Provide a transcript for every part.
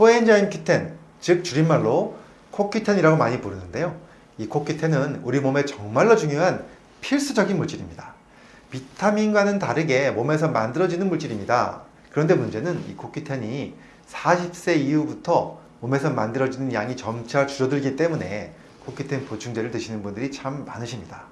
코엔자임 Q10, 즉 줄임말로 코큐텐이라고 많이 부르는데요. 이 코큐텐은 우리 몸에 정말로 중요한 필수적인 물질입니다. 비타민과는 다르게 몸에서 만들어지는 물질입니다. 그런데 문제는 이 코큐텐이 40세 이후부터 몸에서 만들어지는 양이 점차 줄어들기 때문에 코큐텐 보충제를 드시는 분들이 참 많으십니다.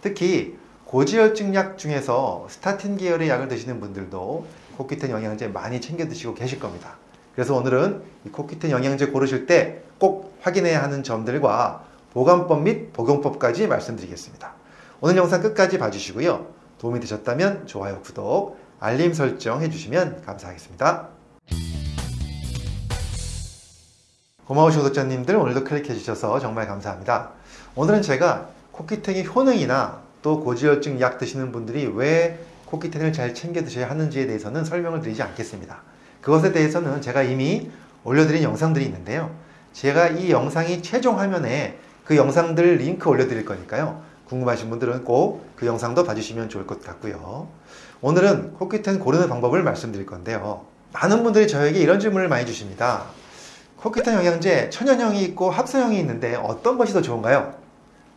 특히 고지혈증 약 중에서 스타틴 계열의 약을 드시는 분들도 코큐텐 영양제 많이 챙겨 드시고 계실 겁니다. 그래서 오늘은 이 코큐텐 영양제 고르실 때 꼭 확인해야 하는 점들과 보관법 및 복용법까지 말씀드리겠습니다. 오늘 영상 끝까지 봐주시고요. 도움이 되셨다면 좋아요, 구독, 알림 설정 해주시면 감사하겠습니다. 고마우신 구독자님들 오늘도 클릭해 주셔서 정말 감사합니다. 오늘은 제가 코키텐의 효능이나 또 고지혈증 약 드시는 분들이 왜 코키텐을 잘 챙겨 드셔야 하는지에 대해서는 설명을 드리지 않겠습니다. 그것에 대해서는 제가 이미 올려드린 영상들이 있는데요. 제가 이 영상이 최종 화면에 그 영상들 링크 올려드릴 거니까요. 궁금하신 분들은 꼭 그 영상도 봐주시면 좋을 것 같고요. 오늘은 코키텐 고르는 방법을 말씀드릴 건데요. 많은 분들이 저에게 이런 질문을 많이 주십니다. 코키텐 영양제 천연형이 있고 합성형이 있는데 어떤 것이 더 좋은가요?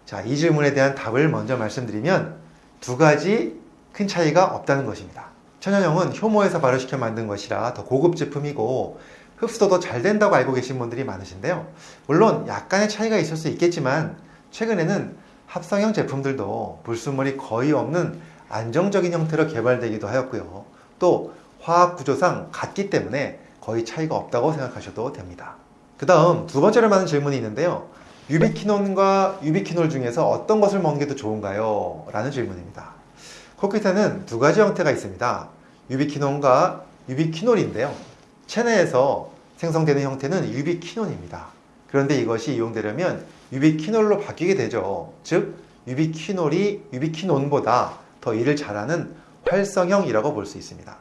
자, 이 질문에 대한 답을 먼저 말씀드리면 두 가지 큰 차이가 없다는 것입니다. 천연형은 효모에서 발효시켜 만든 것이라 더 고급 제품이고 흡수도 더 잘 된다고 알고 계신 분들이 많으신데요. 물론 약간의 차이가 있을 수 있겠지만 최근에는 합성형 제품들도 불순물이 거의 없는 안정적인 형태로 개발되기도 하였고요. 또 화학 구조상 같기 때문에 거의 차이가 없다고 생각하셔도 됩니다. 그 다음 두 번째로 많은 질문이 있는데요. ubiquinone과 ubiquinol 중에서 어떤 것을 먹는 게 더 좋은가요? 라는 질문입니다. CoQ10은 두 가지 형태가 있습니다. ubiquinone과 ubiquinol인데요. 체내에서 생성되는 형태는 ubiquinone입니다. 그런데 이것이 이용되려면 ubiquinol로 바뀌게 되죠. 즉 ubiquinol이 ubiquinone보다 더 일을 잘하는 활성형이라고 볼 수 있습니다.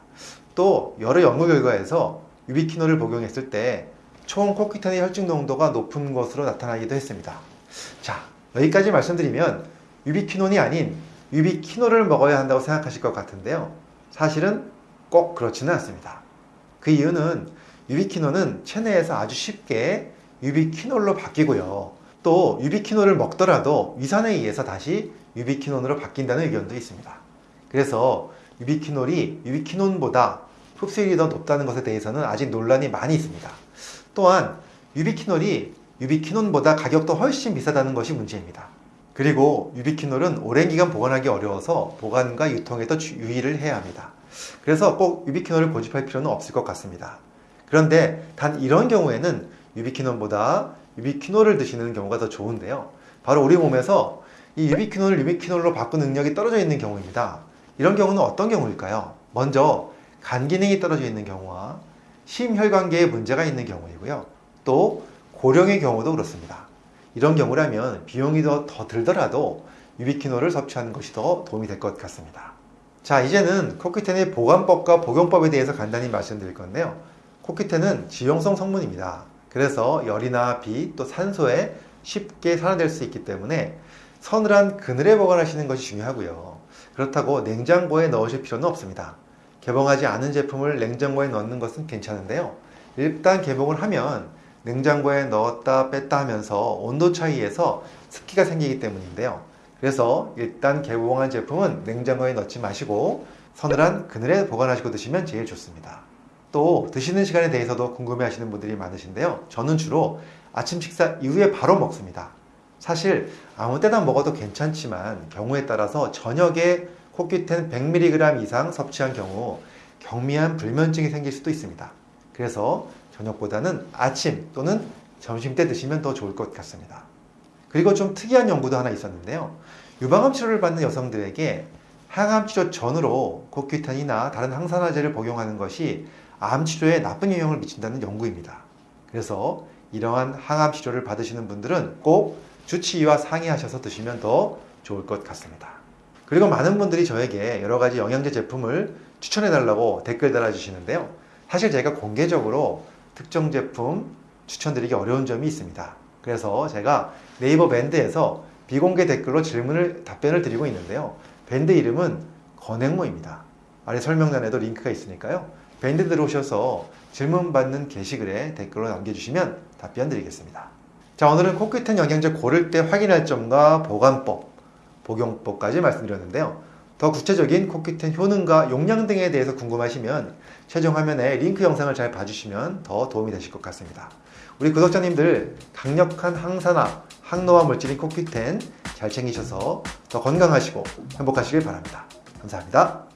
또 여러 연구 결과에서 ubiquinol을 복용했을 때 총 코키탄의 혈중 농도가 높은 것으로 나타나기도 했습니다. 자, 여기까지 말씀드리면 ubiquinone이 아닌 ubiquinol을 먹어야 한다고 생각하실 것 같은데요. 사실은 꼭 그렇지는 않습니다. 그 이유는 ubiquinone은 체내에서 아주 쉽게 ubiquinol로 바뀌고요. 또 ubiquinol을 먹더라도 위산에 의해서 다시 ubiquinone으로 바뀐다는 의견도 있습니다. 그래서 ubiquinol이 ubiquinone보다 흡수율이 더 높다는 것에 대해서는 아직 논란이 많이 있습니다. 또한 ubiquinol이 ubiquinone보다 가격도 훨씬 비싸다는 것이 문제입니다. 그리고 ubiquinol은 오랜 기간 보관하기 어려워서 보관과 유통에도 유의를 해야 합니다. 그래서 꼭 ubiquinol을 고집할 필요는 없을 것 같습니다. 그런데 단 이런 경우에는 ubiquinone보다 ubiquinol을 드시는 경우가 더 좋은데요. 바로 우리 몸에서 이 유비키놀을 유비키놀로 바꾼 능력이 떨어져 있는 경우입니다. 이런 경우는 어떤 경우일까요? 먼저 간 기능이 떨어져 있는 경우와 심혈관계에 문제가 있는 경우이고요. 또 고령의 경우도 그렇습니다. 이런 경우라면 비용이 더, 더 들더라도 유비키놀을 섭취하는 것이 더 도움이 될 것 같습니다. 자, 이제는 코키텐의 보관법과 복용법에 대해서 간단히 말씀드릴 건데요. 코키텐은 지용성 성분입니다. 그래서 열이나 비, 또 산소에 쉽게 산화될 수 있기 때문에 서늘한 그늘에 보관하시는 것이 중요하고요. 그렇다고 냉장고에 넣으실 필요는 없습니다. 개봉하지 않은 제품을 냉장고에 넣는 것은 괜찮은데요. 일단 개봉을 하면 냉장고에 넣었다 뺐다 하면서 온도 차이에서 습기가 생기기 때문인데요. 그래서 일단 개봉한 제품은 냉장고에 넣지 마시고 서늘한 그늘에 보관하시고 드시면 제일 좋습니다. 또 드시는 시간에 대해서도 궁금해 하시는 분들이 많으신데요. 저는 주로 아침 식사 이후에 바로 먹습니다. 사실 아무 때나 먹어도 괜찮지만 경우에 따라서 저녁에 코큐텐 100mg 이상 섭취한 경우 경미한 불면증이 생길 수도 있습니다. 그래서 저녁보다는 아침 또는 점심 때 드시면 더 좋을 것 같습니다. 그리고 좀 특이한 연구도 하나 있었는데요. 유방암 치료를 받는 여성들에게 항암 치료 전으로 코큐탄이나 다른 항산화제를 복용하는 것이 암 치료에 나쁜 영향을 미친다는 연구입니다. 그래서 이러한 항암 치료를 받으시는 분들은 꼭 주치의와 상의하셔서 드시면 더 좋을 것 같습니다. 그리고 많은 분들이 저에게 여러 가지 영양제 제품을 추천해 달라고 댓글 달아주시는데요. 사실 제가 공개적으로 특정 제품 추천드리기 어려운 점이 있습니다. 그래서 제가 네이버 밴드에서 비공개 댓글로 질문을 답변을 드리고 있는데요. 밴드 이름은 건행모입니다. 아래 설명란에도 링크가 있으니까요. 밴드 들어오셔서 질문 받는 게시글에 댓글로 남겨주시면 답변 드리겠습니다. 자, 오늘은 코끼텐 영양제 고를 때 확인할 점과 보관법, 복용법까지 말씀드렸는데요. 더 구체적인 코끼텐 효능과 용량 등에 대해서 궁금하시면 최종 화면에 링크 영상을 잘 봐주시면 더 도움이 되실 것 같습니다. 우리 구독자님들 강력한 항산화, 항노화 물질인 코끼텐 잘 챙기셔서 더 건강하시고 행복하시길 바랍니다. 감사합니다.